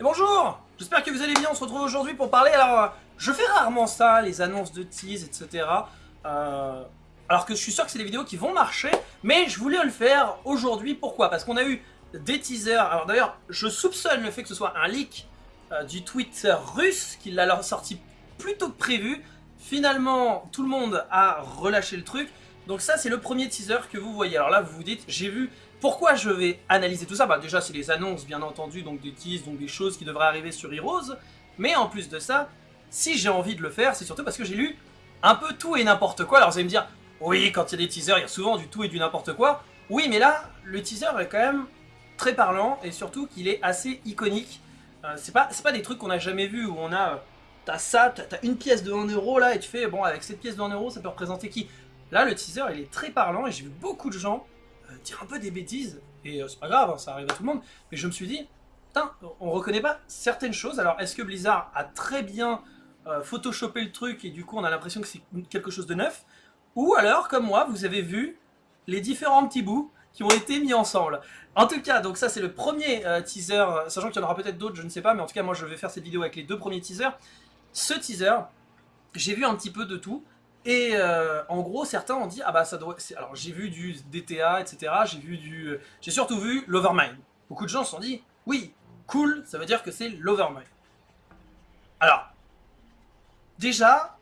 Et bonjour J'espère que vous allez bien, on se retrouve aujourd'hui pour parler, alors euh, je fais rarement ça, les annonces de tease, etc. Euh, alors que je suis sûr que c'est des vidéos qui vont marcher, mais je voulais le faire aujourd'hui, pourquoi? Parce qu'on a eu des teasers, alors d'ailleurs je soupçonne le fait que ce soit un leak euh, du Twitter russe, qui l'a sorti plus tôt que prévu, finalement tout le monde a relâché le truc, donc ça c'est le premier teaser que vous voyez, alors là vous vous dites, j'ai vu pourquoi je vais analyser tout ça Bah déjà c'est les annonces bien entendu, donc des teases, donc des choses qui devraient arriver sur Heroes. Mais en plus de ça, si j'ai envie de le faire, c'est surtout parce que j'ai lu un peu tout et n'importe quoi. Alors vous allez me dire, oui quand il y a des teasers, il y a souvent du tout et du n'importe quoi. Oui mais là, le teaser est quand même très parlant et surtout qu'il est assez iconique. Euh, c'est pas, pas des trucs qu'on a jamais vu où on a... Euh, t'as ça, t'as une pièce de 1 euro là et tu fais, bon avec cette pièce de 1 euro ça peut représenter qui? Là le teaser il est très parlant et j'ai vu beaucoup de gens euh, dire un peu des bêtises, et euh, c'est pas grave, hein, ça arrive à tout le monde, mais je me suis dit, putain, on reconnaît pas certaines choses, alors est-ce que Blizzard a très bien euh, photoshopé le truc et du coup on a l'impression que c'est quelque chose de neuf, ou alors, comme moi, vous avez vu les différents petits bouts qui ont été mis ensemble. En tout cas, donc ça c'est le premier teaser, sachant qu'il y en aura peut-être d'autres, je ne sais pas, mais en tout cas moi je vais faire cette vidéo avec les deux premiers teasers. Ce teaser, j'ai vu un petit peu de tout, et euh, en gros, certains ont dit, ah bah ça doit... Alors j'ai vu du DTA, etc. J'ai vu du... Euh, j'ai surtout vu l'Overmind. Beaucoup de gens se sont dit, oui, cool, ça veut dire que c'est l'Overmind. Alors, déjà,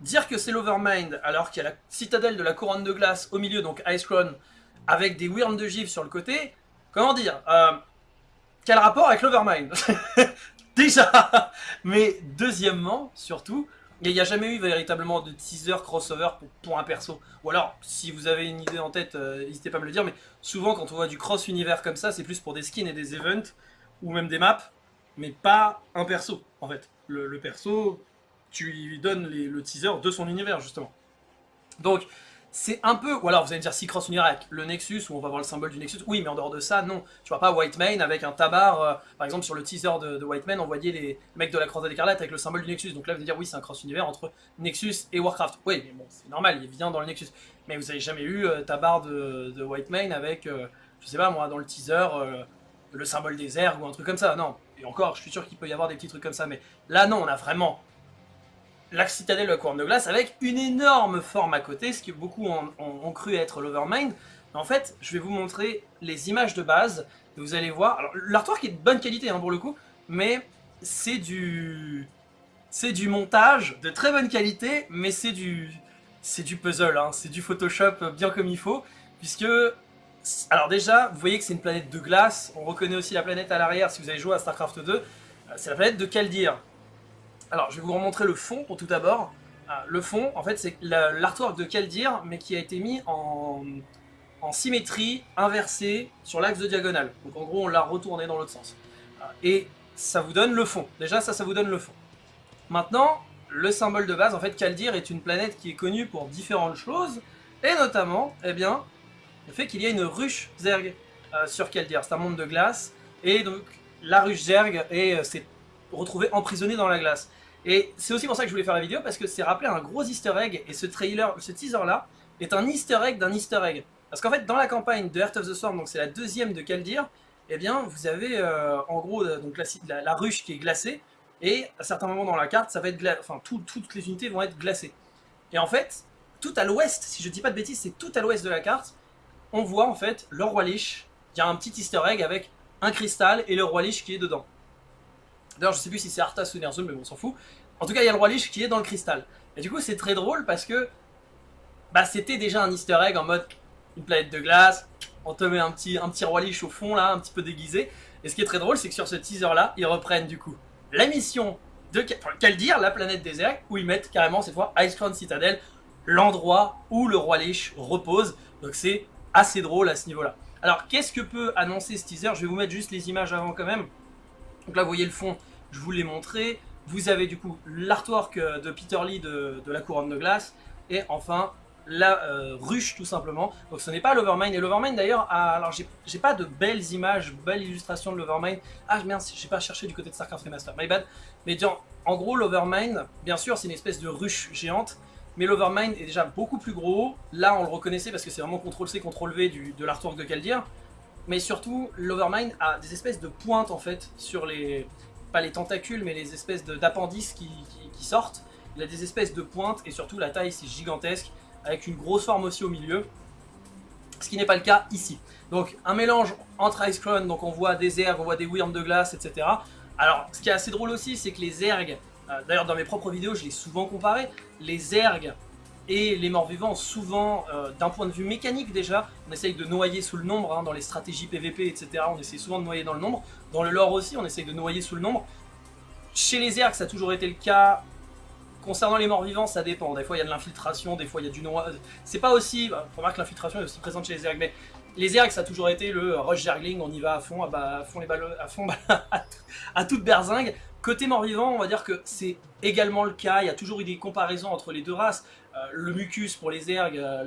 dire que c'est l'Overmind alors qu'il y a la citadelle de la couronne de glace au milieu, donc Ice Crown, avec des wyrms de givre sur le côté, comment dire euh, Quel rapport avec l'Overmind? Déjà Mais deuxièmement, surtout, il n'y a jamais eu véritablement de teaser crossover pour, un perso. Ou alors, si vous avez une idée en tête, euh, n'hésitez pas à me le dire, mais souvent quand on voit du cross-univers comme ça, c'est plus pour des skins et des events, ou même des maps, mais pas un perso, en fait. Le, perso, tu lui donnes le teaser de son univers, justement. Donc, c'est un peu... Ou alors vous allez me dire si cross unir avec le Nexus, où on va voir le symbole du Nexus. Oui, mais en dehors de ça, non. Tu vois pas White Mane avec un tabar. Euh, par exemple, sur le teaser de, de White Mane, on voyait les mecs de la Croisade écarlate avec le symbole du Nexus. Donc là, vous allez dire, oui, c'est un cross-univers entre Nexus et Warcraft. Oui, mais bon, c'est normal, il vient dans le Nexus. Mais vous avez jamais eu euh, tabar de, de, White Mane avec, euh, je sais pas moi, dans le teaser, le symbole des airs ou un truc comme ça. Non. Et encore, je suis sûr qu'il peut y avoir des petits trucs comme ça. Mais là, non, on a vraiment la citadelle de la couronne de glace avec une énorme forme à côté, ce que beaucoup ont, cru être l'Overmind. En fait, je vais vous montrer les images de base, vous allez voir, alors l'artwork est de bonne qualité hein, pour le coup, mais c'est du... C'est du montage de très bonne qualité, mais c'est du... C'est du puzzle, hein. c'est du Photoshop bien comme il faut, puisque... Alors déjà, vous voyez que c'est une planète de glace, on reconnaît aussi la planète à l'arrière si vous avez joué à StarCraft 2, c'est la planète de Kaldir. Alors, je vais vous remontrer le fond pour tout d'abord. Ah, le fond, en fait, c'est l'artwork de Kaldir, mais qui a été mis en, symétrie inversée sur l'axe de diagonale. Donc en gros, on l'a retourné dans l'autre sens. Ah, et ça vous donne le fond. Déjà, ça, ça vous donne le fond. Maintenant, le symbole de base, en fait, Kaldir est une planète qui est connue pour différentes choses, et notamment, eh bien, le fait qu'il y a une ruche Zerg euh, sur Kaldir. C'est un monde de glace, et donc la ruche Zerg, et c'est retrouvé emprisonné dans la glace. Et c'est aussi pour ça que je voulais faire la vidéo, parce que c'est rappelé un gros easter egg, et ce trailer, ce teaser là, est un easter egg d'un easter egg. Parce qu'en fait, dans la campagne de Heart of the Storm, donc c'est la deuxième de Kaldir, eh bien, vous avez euh, en gros euh, donc la, ruche qui est glacée, et à certains moments dans la carte, ça va être enfin, toutes les unités vont être glacées. Et en fait, tout à l'ouest, si je dis pas de bêtises, c'est tout à l'ouest de la carte, on voit en fait le roi Lich, il y a un petit easter egg avec un cristal et le roi Lich qui est dedans. D'ailleurs, je sais plus si c'est Arthas ou Ner'zhul, mais bon, on s'en fout. En tout cas, il y a le roi Lich qui est dans le cristal. Et du coup, c'est très drôle parce que bah, c'était déjà un easter egg en mode une planète de glace, on te met un petit, un petit roi Lich au fond là, un petit peu déguisé. Et ce qui est très drôle, c'est que sur ce teaser là, ils reprennent du coup la mission de Kaldir, la planète désert, où ils mettent carrément cette fois Ice Crown Citadel, l'endroit où le roi Lich repose. Donc c'est assez drôle à ce niveau-là. Alors qu'est-ce que peut annoncer ce teaser? Je vais vous mettre juste les images avant quand même. Donc là, vous voyez le fond, je vous l'ai montré. Vous avez du coup l'artwork euh, de Peter Lee de, la couronne de glace. Et enfin, la euh, ruche tout simplement. Donc ce n'est pas l'Overmind. Et l'Overmind d'ailleurs, alors j'ai pas de belles images, belles illustrations de l'Overmind. Ah merde, j'ai pas cherché du côté de StarCraft Remaster, my bad. Mais en gros l'Overmind, bien sûr c'est une espèce de ruche géante. Mais l'Overmind est déjà beaucoup plus gros. Là on le reconnaissait parce que c'est vraiment CTRL-C, CTRL-V de l'artwork de Kaldir. mais surtout l'Overmind a des espèces de pointes en fait sur les, pas les tentacules, mais les espèces d'appendices qui, sortent. Il a des espèces de pointes et surtout la taille c'est gigantesque avec une grosse forme aussi au milieu. Ce qui n'est pas le cas ici. Donc un mélange entre Ice Crown, donc on voit des ergs, on voit des Wyrms de glace, etc. Alors ce qui est assez drôle aussi, c'est que les ergs, euh, d'ailleurs dans mes propres vidéos je l'ai souvent comparé, les ergs et les morts-vivants, souvent, euh, d'un point de vue mécanique déjà, on essaye de noyer sous le nombre, hein, dans les stratégies PVP, etc. On essaye souvent de noyer dans le nombre. Dans le lore aussi, on essaye de noyer sous le nombre. Chez les ergs, ça a toujours été le cas. Concernant les morts-vivants, ça dépend. Des fois, il y a de l'infiltration, des fois, il y a du noir. C'est pas aussi... Bah, remarque que l'infiltration est aussi présente chez les ergs, mais les ergs, ça a toujours été le rush jargling, on y va à fond, à, fond les balles, à fond, à toute berzingue. Côté mort-vivant, on va dire que c'est également le cas, il y a toujours eu des comparaisons entre les deux races. Euh, le mucus pour les ergs, euh,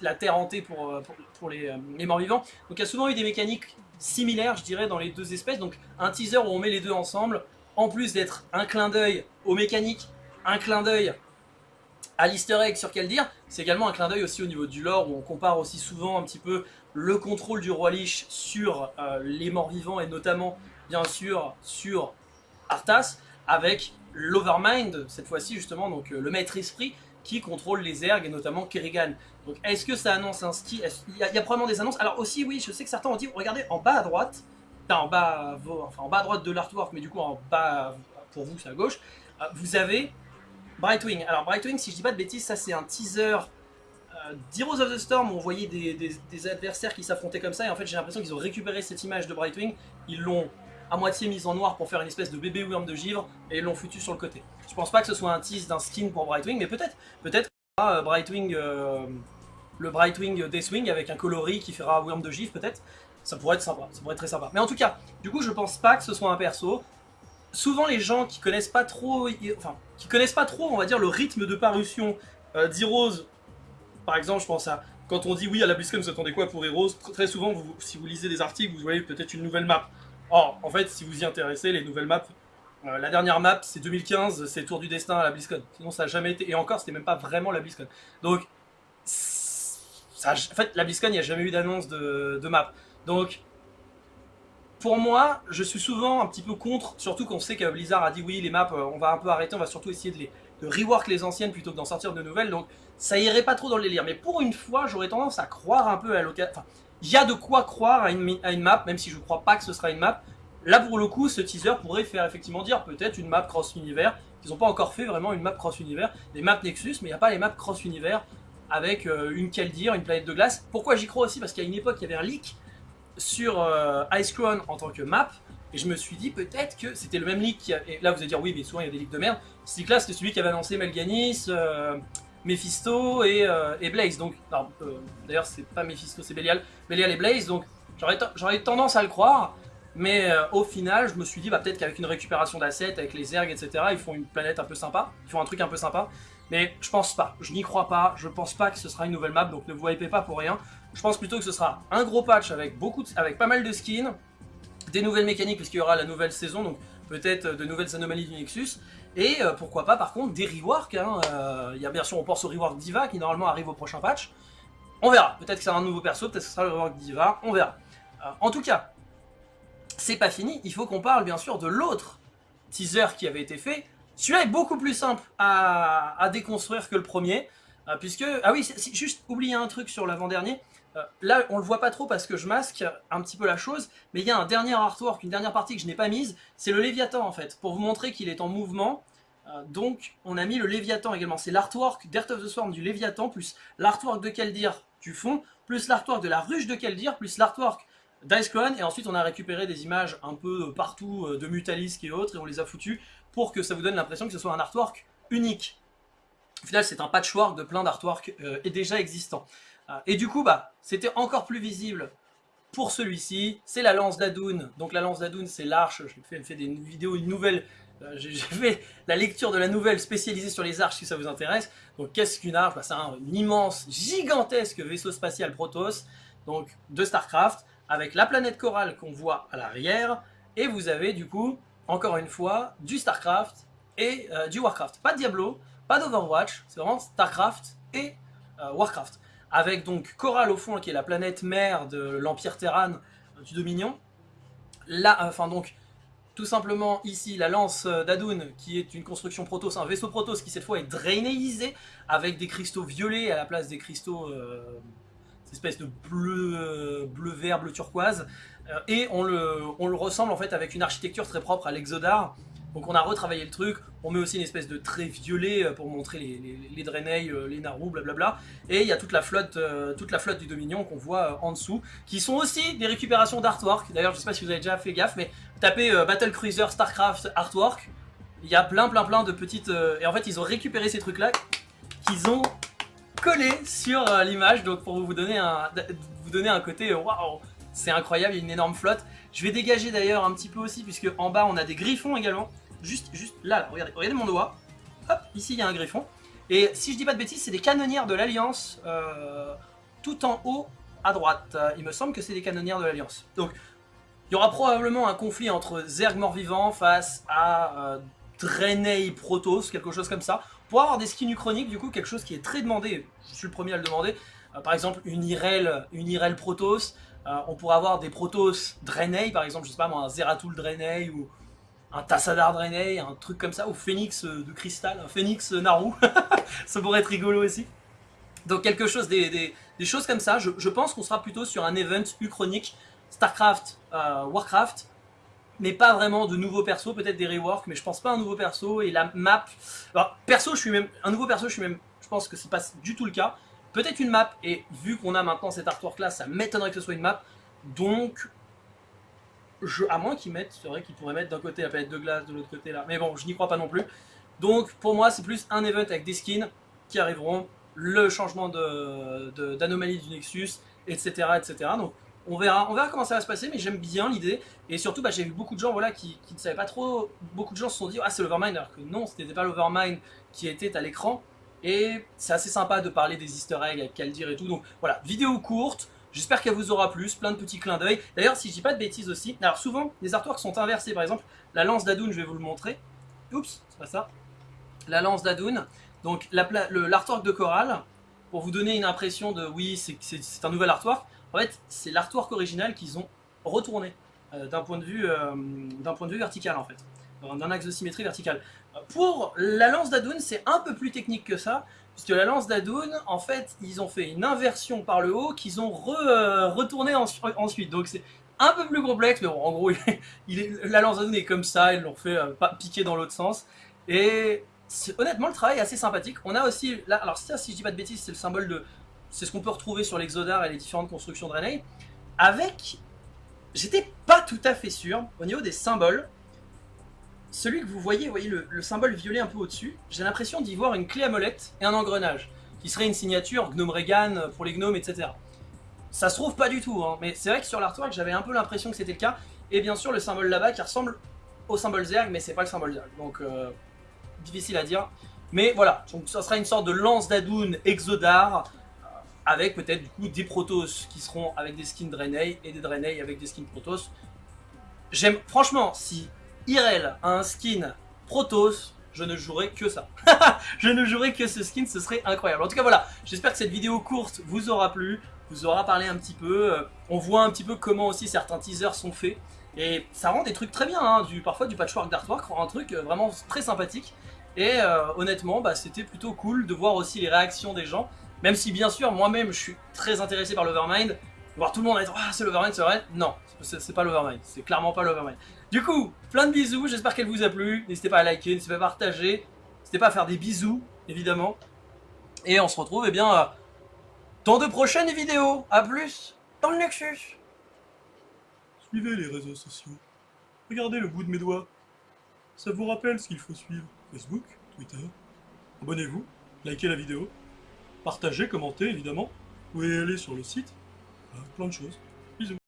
la, terre hantée pour, euh, les morts-vivants. Donc il y a souvent eu des mécaniques similaires, je dirais, dans les deux espèces. Donc un teaser où on met les deux ensemble, en plus d'être un clin d'œil aux mécaniques, un clin d'œil à l'easter egg sur quel dire, c'est également un clin d'œil aussi au niveau du lore où on compare aussi souvent un petit peu le contrôle du roi Lich sur les morts-vivants et notamment bien sûr sur Arthas avec l'Overmind, cette fois-ci justement, donc euh, le maître esprit qui contrôle les ergs et notamment Kerrigan. Donc est-ce que ça annonce un ski? Il y, a, probablement des annonces. Alors aussi oui, je sais que certains ont dit, regardez en bas à droite, en bas, enfin, en bas à droite de l'artwork, mais du coup en bas pour vous c'est à gauche, euh, vous avez Brightwing. Alors Brightwing, si je dis pas de bêtises, ça c'est un teaser euh, d'Heroes of the Storm où on voyait des adversaires qui s'affrontaient comme ça et en fait j'ai l'impression qu'ils ont récupéré cette image de Brightwing, ils l'ont à moitié mise en noir pour faire une espèce de bébé worm de givre et l'ont foutu sur le côté. Je pense pas que ce soit un tease d'un skin pour Brightwing, mais peut-être peut-être euh, Brightwing, euh, le Brightwing Deathwing avec un coloris qui fera worm de givre peut-être. Ça pourrait être sympa, ça pourrait être très sympa. Mais en tout cas, du coup je pense pas que ce soit un perso. Souvent les gens qui connaissent pas trop, enfin, qui connaissent pas trop, on va dire, le rythme de parution euh, d'Heroes, par exemple, je pense à quand on dit oui à la BlizzCon, vous attendez quoi pour Heroes? Très souvent, si vous lisez des articles, vous voyez peut-être une nouvelle map. Or, en fait, si vous y intéressez, les nouvelles maps, euh, la dernière map, c'est 2015, c'est Tour du Destin à la BlizzCon. Sinon, ça n'a jamais été... Et encore, c'était même pas vraiment la BlizzCon. Donc, en fait, la BlizzCon, il n'y a jamais eu d'annonce de, map. Donc, pour moi, je suis souvent un petit peu contre, surtout qu'on sait que Blizzard a dit oui, les maps, euh, on va un peu arrêter, on va surtout essayer de, les, de rework les anciennes plutôt que d'en sortir de nouvelles. Donc, ça irait pas trop dans le délire. Mais pour une fois, j'aurais tendance à croire un peu à l'occasion il y a de quoi croire à une, map, même si je ne crois pas que ce sera une map. Là, pour le coup, ce teaser pourrait faire effectivement dire peut-être une map cross-univers. Ils n'ont pas encore fait vraiment une map cross-univers. Les maps Nexus, mais il n'y a pas les maps cross-univers avec euh, une Keldir, une planète de glace. Pourquoi j'y crois aussi? Parce qu'à une époque, il y avait un leak sur euh, en tant que map. Et je me suis dit peut-être que c'était le même leak. Et là, vous allez dire oui, mais souvent il y a des leaks de merde. Ce leak-là, c'était celui qui avait annoncé Melganis, euh, Mephisto euh, et, Blaze. Donc, euh, d'ailleurs, c'est pas Mephisto, c'est Belial. Belial et Blaze. Donc, j'aurais tendance à le croire. Mais euh, au final, je me suis dit, bah, peut-être qu'avec une récupération d'assets, avec les ergs, etc., ils font une planète un peu sympa. Ils font un truc un peu sympa. Mais je pense pas. Je n'y crois pas. Je pense pas que ce sera une nouvelle map. Donc, ne vous hypez pas pour rien. Je pense plutôt que ce sera un gros patch avec, beaucoup avec pas mal de skins. Des nouvelles mécaniques, puisqu'il y aura la nouvelle saison. Donc, peut-être de nouvelles anomalies du Nexus. Et euh, pourquoi pas par contre des reworks, hein, euh, il y a bien sûr on pense au rework Diva qui normalement arrive au prochain patch. On verra, peut-être que c'est un nouveau perso, peut-être que ce sera le rework Diva, on verra. Euh, en tout cas, c'est pas fini, il faut qu'on parle bien sûr de l'autre teaser qui avait été fait. Celui-là est beaucoup plus simple à, déconstruire que le premier, puisque... Ah oui, juste oublier un truc sur l'avant-dernier, là, on le voit pas trop parce que je masque un petit peu la chose, mais il y a un dernier artwork, une dernière partie que je n'ai pas mise, c'est le Léviathan en fait, pour vous montrer qu'il est en mouvement. Euh, donc, on a mis le Léviathan également. C'est l'artwork d'Earth of the Swarm du Léviathan, plus l'artwork de Keldir du fond, plus l'artwork de la ruche de Keldir, plus l'artwork d'Ice Crown, et ensuite on a récupéré des images un peu partout euh, de Mutalisk et autres, et on les a foutues pour que ça vous donne l'impression que ce soit un artwork unique. Au final, c'est un patchwork de plein d'artworks déjà existants. Ah, et du coup, bah, c'était encore plus visible pour celui-ci. C'est la lance d'Adoun. Donc la lance d'Adoun, c'est l'arche. Je fais, des vidéos, une nouvelle. Euh, j'ai fait la lecture de la nouvelle spécialisée sur les arches si ça vous intéresse. Donc qu'est-ce qu'une arche? Bah, C'est un immense, gigantesque vaisseau spatial Protoss donc de Starcraft avec la planète Coral qu'on voit à l'arrière. Et vous avez du coup, encore une fois, du Starcraft et euh, du Warcraft. Pas de Diablo, pas d'Overwatch, c'est vraiment Starcraft et euh, Warcraft. Avec donc Coral au fond, qui est la planète mère de l'Empire Terran euh, du Dominion. Là, enfin donc, tout simplement ici la lance d'Adun qui est une construction Protoss, un vaisseau Protoss qui cette fois est drainéisé avec des cristaux violets à la place des cristaux euh, espèce de bleu, euh, bleu vert, bleu turquoise euh, et on le, on le ressemble en fait avec une architecture très propre à l'Exodar donc on a retravaillé le truc, on met aussi une espèce de trait violet euh, pour montrer les, les, les Draenei, euh, les Naru, blablabla. Et il y a toute la flotte, euh, toute la flotte du Dominion qu'on voit en dessous, qui sont aussi des récupérations d'artwork. D'ailleurs, je sais pas si vous avez déjà fait gaffe, mais tapez Battle Cruiser Starcraft Artwork, il y a plein plein plein de petites... et en fait, ils ont récupéré ces trucs-là qu'ils ont collé sur l'image, donc pour vous donner un, vous donner un côté waouh c'est incroyable, il y a une énorme flotte. Je vais dégager d'ailleurs un petit peu aussi, puisque en bas on a des griffons également juste, juste là, regardez, regardez mon doigt. Hop, ici il y a un griffon. Et si je dis pas de bêtises, c'est des canonnières de l'Alliance euh, tout en haut à droite. Il me semble que c'est des canonnières de l'Alliance. Donc, il y aura probablement un conflit entre Zerg mort-vivant face à euh, Draenei Protoss, quelque chose comme ça. Pour avoir des skins uchroniques, du coup, quelque chose qui est très demandé, je suis le premier à le demander. Euh, par exemple, une Irel, une Irel Protoss. On pourrait avoir des Protoss Draenei, par exemple, je sais pas moi, un Zeratul Draenei ou un Tassadar Draenei, un truc comme ça, ou Phoenix euh, de cristal, un Phoenix euh, Naru, ça pourrait être rigolo aussi. Donc quelque chose, des, choses comme ça, je, pense qu'on sera plutôt sur un event uchronique, Starcraft, euh, Warcraft, mais pas vraiment de nouveaux persos, peut-être des reworks, mais je pense pas un nouveau perso, et la map, alors perso je suis même, un nouveau perso je suis même, je pense que c'est pas du tout le cas, peut-être une map, et vu qu'on a maintenant cet artwork là, ça m'étonnerait que ce soit une map, donc je, à moins qu'ils mettent, c'est vrai qu'ils pourraient mettre d'un côté la palette de glace, de l'autre côté là, mais bon, je n'y crois pas non plus. Donc pour moi, c'est plus un event avec des skins qui arriveront, le changement d'anomalie du Nexus, etc., etc. Donc on verra, comment ça va se passer, mais j'aime bien l'idée. Et surtout, bah, j'ai vu beaucoup de gens voilà, qui, ne savaient pas trop, beaucoup de gens se sont dit « Ah, c'est l'Overmind », alors que non, ce n'était pas l'Overmind qui était à l'écran. Et c'est assez sympa de parler des easter eggs avec Kaldir et tout. Donc voilà, vidéo courte, J'espère qu'elle vous aura plu, plein de petits clins d'œil. D'ailleurs, si je dis pas de bêtises aussi, alors souvent, les artworks sont inversés. Par exemple, la lance d'Adoun, je vais vous le montrer. Oups, c'est pas ça. La lance d'Adoun. Donc, l'artwork de Coral, pour vous donner une impression de oui, c'est un nouvel artwork. En fait, c'est l'artwork original qu'ils ont retourné euh, d'un point, euh, point de vue vertical, en fait. D'un axe de symétrie verticale. Pour la lance d'Adoun, c'est un peu plus technique que ça, Puisque la lance d'Adoun, en fait, ils ont fait une inversion par le haut qu'ils ont euh, retourné ensuite. Donc c'est un peu plus complexe, mais bon, en gros, la lance d'Adoun est comme ça, ils l'ont fait euh, piquer dans l'autre sens. Et honnêtement, le travail est assez sympathique. On a aussi, là, alors si je dis pas de bêtises, c'est le symbole de... C'est ce qu'on peut retrouver sur l'Exodar et les différentes constructions Draenei. Avec... J'étais pas tout à fait sûr, au niveau des symboles, celui que vous voyez, vous voyez le, symbole violet un peu au-dessus, j'ai l'impression d'y voir une clé à molette et un engrenage, qui serait une signature Gnome Regan pour les gnomes, etc. Ça se trouve pas du tout, hein, mais c'est vrai que sur l'artwork, j'avais un peu l'impression que c'était le cas, et bien sûr le symbole là-bas qui ressemble au symbole Zerg, mais c'est pas le symbole Zerg, donc euh, difficile à dire. Mais voilà, donc ça sera une sorte de lance d'Adoun Exodar, euh, avec peut-être du coup des Protoss qui seront avec des skins Draenei, et des Draenei avec des skins Protoss. J'aime, franchement, si Irel a un skin Protoss, je ne jouerai que ça. je ne jouerai que ce skin, ce serait incroyable. En tout cas voilà, j'espère que cette vidéo courte vous aura plu, vous aura parlé un petit peu. Euh, on voit un petit peu comment aussi certains teasers sont faits. Et ça rend des trucs très bien, hein, du, parfois du patchwork d'artwork un truc euh, vraiment très sympathique. Et euh, honnêtement, bah, c'était plutôt cool de voir aussi les réactions des gens. Même si bien sûr, moi-même, je suis très intéressé par l'Overmind. Voir tout le monde être « Ah, c'est l'Overmind, c'est vrai ?» Non, c'est pas l'Overmind, c'est clairement pas l'Overmind. Du coup, plein de bisous, j'espère qu'elle vous a plu. N'hésitez pas à liker, n'hésitez pas à partager. N'hésitez pas à faire des bisous, évidemment. Et on se retrouve, eh bien, euh, dans de prochaines vidéos. A plus dans le Nexus. Suivez les réseaux sociaux. Regardez le bout de mes doigts. Ça vous rappelle ce qu'il faut suivre. Facebook, Twitter. Abonnez-vous, likez la vidéo, partagez, commentez évidemment. Vous pouvez aller sur le site. plein de choses. Bisous.